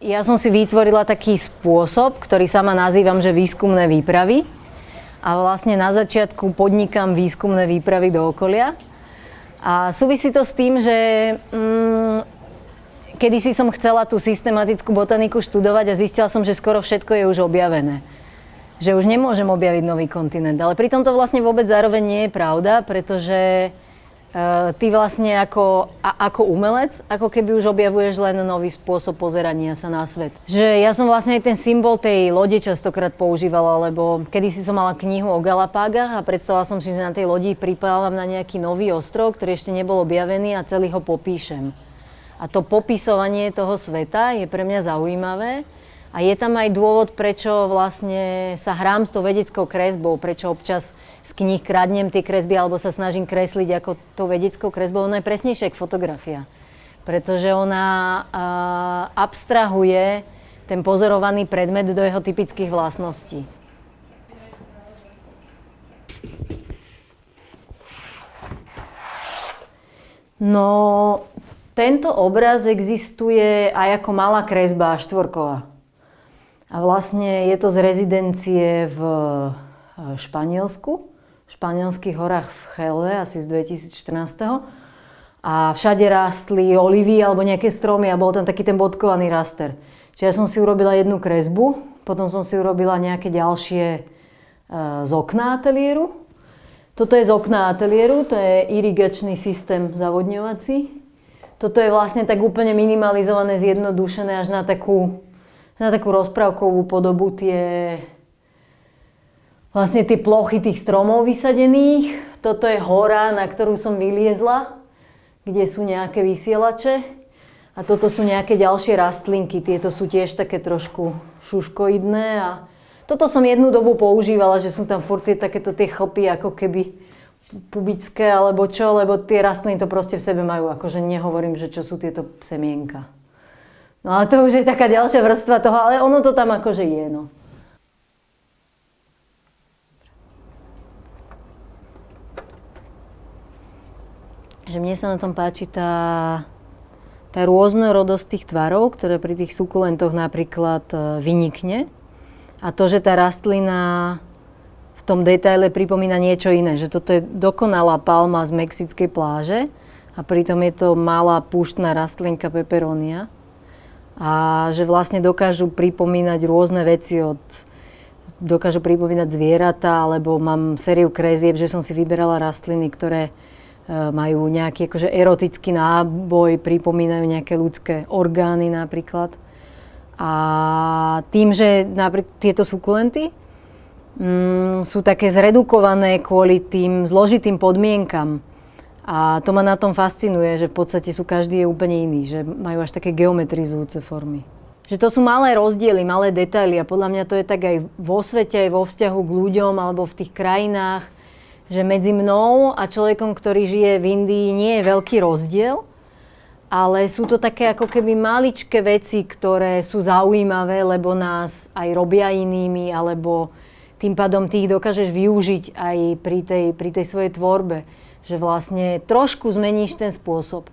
Ja som si vytvorila taký spôsob, ktorý sama nazývam, že výskumné výpravy. A vlastne na začiatku podnikám výskumné výpravy do okolia. A súvisí to s tým, že mm, kedysi som chcela tú systematickú botaniku študovať a zistila som, že skoro všetko je už objavené. Že už nemôžem objaviť nový kontinent. Ale pritom to vlastne vôbec zároveň nie je pravda, pretože ty vlastne ako, a, ako umelec, ako keby už objavuješ len nový spôsob pozerania sa na svet. Že ja som vlastne aj ten symbol tej lode častokrát používala, lebo kedysi som mala knihu o Galapágach a predstavila som si, že na tej lodi pripávam na nejaký nový ostrov, ktorý ešte nebol objavený a celý ho popíšem. A to popisovanie toho sveta je pre mňa zaujímavé, a je tam aj dôvod, prečo vlastne sa hrám s tou vedeckou kresbou, prečo občas z kníh kradnem tie kresby alebo sa snažím kresliť ako tou vedeckou kresbou. Ona je presnejšia ako fotografia, pretože ona uh, abstrahuje ten pozorovaný predmet do jeho typických vlastností. No, tento obraz existuje aj ako malá kresba štvorková. A vlastne je to z rezidencie v e, Španielsku, v španielských horách v Chele, asi z 2014. A všade rástli olivy alebo nejaké stromy a bol tam taký ten bodkovaný raster. Čiže ja som si urobila jednu kresbu, potom som si urobila nejaké ďalšie e, z okna ateliéru. Toto je z okna ateliéru, to je irigačný systém zavodňovací. Toto je vlastne tak úplne minimalizované, zjednodušené až na takú na takú rozprávkovú podobu tie vlastne tie plochy tých stromov vysadených. Toto je hora, na ktorú som vyliezla, kde sú nejaké vysielače. A toto sú nejaké ďalšie rastlinky. Tieto sú tiež také trošku šuškoidné. A toto som jednu dobu používala, že sú tam furt tie takéto tie chlpy ako keby pubické alebo čo, lebo tie rastliny to proste v sebe majú. Akože nehovorím, že čo sú tieto semienka. No ale to už je taká ďalšia vrstva toho, ale ono to tam akože je, no. Že mne sa na tom páči tá, tá rôznorodosť tých tvarov, ktoré pri tých sukulentoch napríklad e, vynikne. A to, že tá rastlina v tom detaile pripomína niečo iné. Že toto je dokonalá palma z mexickej pláže a pritom je to malá púštna rastlinka peperonia a že vlastne dokážu pripomínať rôzne veci od dokážu pripomínať zvieratá, alebo mám sériu krezieb, že som si vyberala rastliny, ktoré e, majú nejaký akože erotický náboj, pripomínajú nejaké ľudské orgány napríklad. A tým, že napríklad tieto sukulenty mm, sú také zredukované kvôli tým zložitým podmienkam, a to ma na tom fascinuje, že v podstate sú každý je úplne iný, že majú až také geometrizujúce formy. Že to sú malé rozdiely, malé detaily a podľa mňa to je tak aj vo svete, aj vo vzťahu k ľuďom alebo v tých krajinách, že medzi mnou a človekom, ktorý žije v Indii, nie je veľký rozdiel, ale sú to také ako keby maličké veci, ktoré sú zaujímavé, lebo nás aj robia inými, alebo tým pádom ty ich dokážeš využiť aj pri tej, pri tej svojej tvorbe že vlastne trošku zmeníš ten spôsob.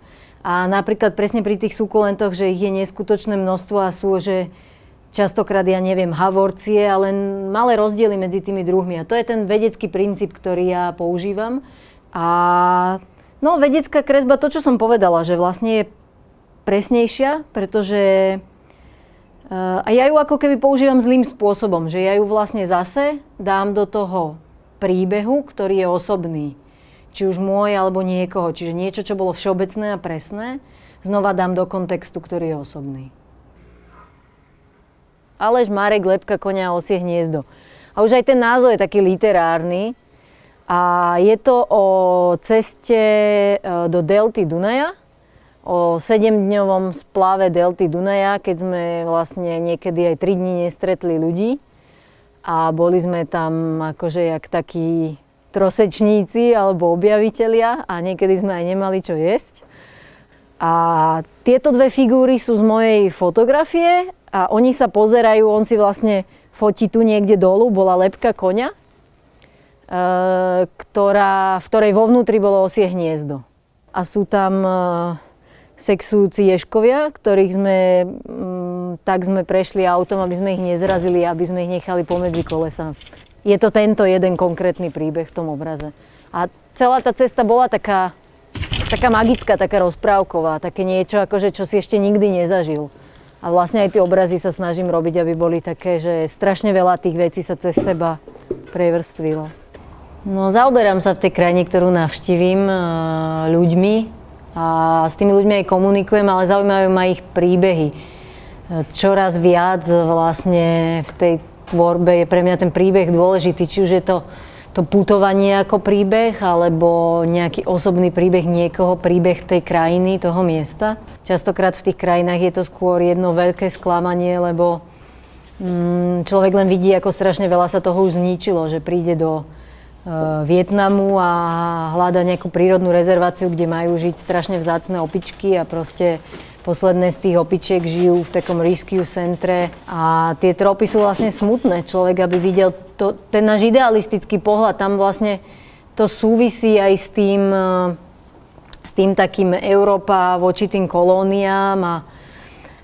A napríklad presne pri tých sukulentoch, že ich je neskutočné množstvo a sú, že častokrát, ja neviem, havorcie, ale malé rozdiely medzi tými druhmi. A to je ten vedecký princíp, ktorý ja používam. A no, vedecká kresba, to, čo som povedala, že vlastne je presnejšia, pretože uh, a ja ju ako keby používam zlým spôsobom, že ja ju vlastne zase dám do toho príbehu, ktorý je osobný či už môj alebo niekoho. Čiže niečo, čo bolo všeobecné a presné, znova dám do kontextu, ktorý je osobný. Alež Marek lepka konia osie hniezdo. A už aj ten názov je taký literárny. A je to o ceste e, do delty Dunaja, o 7-dňovom splave delty Dunaja, keď sme vlastne niekedy aj 3 dní nestretli ľudí. A boli sme tam akože jak takí trosečníci alebo objavitelia a niekedy sme aj nemali čo jesť. A tieto dve figúry sú z mojej fotografie a oni sa pozerajú, on si vlastne fotí tu niekde dolu, bola lepka koňa, e, ktorá, v ktorej vo vnútri bolo osie hniezdo. A sú tam e, sexujúci ješkovia, ktorých sme mm, tak sme prešli autom, aby sme ich nezrazili, aby sme ich nechali pomedzi kolesa. Je to tento jeden konkrétny príbeh v tom obraze. A celá tá cesta bola taká, taká magická, taká rozprávková, také niečo, akože, čo si ešte nikdy nezažil. A vlastne aj tie obrazy sa snažím robiť, aby boli také, že strašne veľa tých vecí sa cez seba prevrstvilo. No, zaoberám sa v tej krajine, ktorú navštívim, ľuďmi a s tými ľuďmi aj komunikujem, ale zaujímajú ma ich príbehy. Čoraz viac vlastne v tej tvorbe je pre mňa ten príbeh dôležitý, či už je to to putovanie ako príbeh, alebo nejaký osobný príbeh niekoho, príbeh tej krajiny, toho miesta. Častokrát v tých krajinách je to skôr jedno veľké sklamanie, lebo mm, človek len vidí, ako strašne veľa sa toho už zničilo, že príde do uh, Vietnamu a hľada nejakú prírodnú rezerváciu, kde majú žiť strašne vzácne opičky a proste Posledné z tých opičiek žijú v takom rescue centre a tie tropy sú vlastne smutné. Človek, aby videl to, ten náš idealistický pohľad, tam vlastne to súvisí aj s tým, s tým takým Európa voči tým kolóniám a,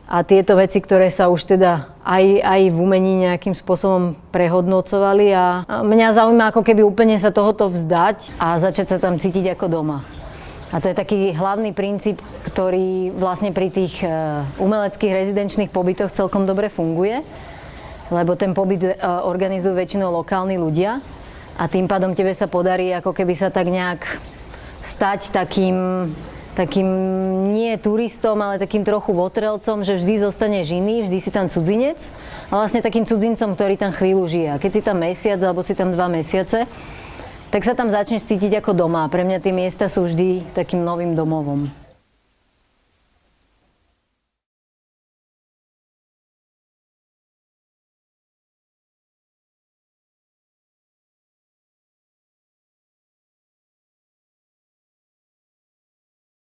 a tieto veci, ktoré sa už teda aj, aj v umení nejakým spôsobom prehodnocovali a mňa zaujíma ako keby úplne sa tohoto vzdať a začať sa tam cítiť ako doma. A to je taký hlavný princíp, ktorý vlastne pri tých e, umeleckých rezidenčných pobytoch celkom dobre funguje, lebo ten pobyt e, organizujú väčšinou lokálni ľudia a tým pádom tebe sa podarí ako keby sa tak nejak stať takým, takým nie turistom, ale takým trochu votrelcom, že vždy zostane iný, vždy si tam cudzinec a vlastne takým cudzincom, ktorý tam chvíľu žije. A keď si tam mesiac alebo si tam dva mesiace, tak sa tam začneš cítiť ako doma. Pre mňa tie miesta sú vždy takým novým domovom.